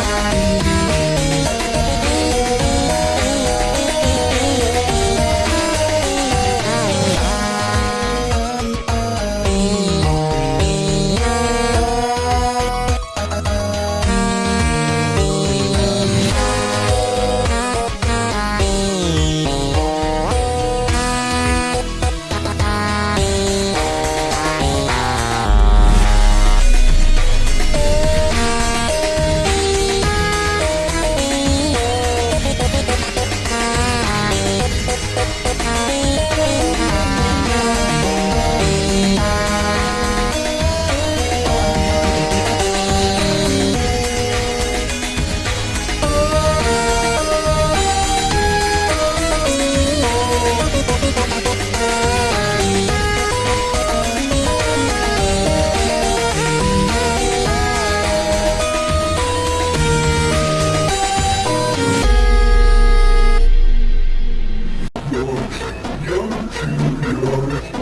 Bye. Ich Thank you.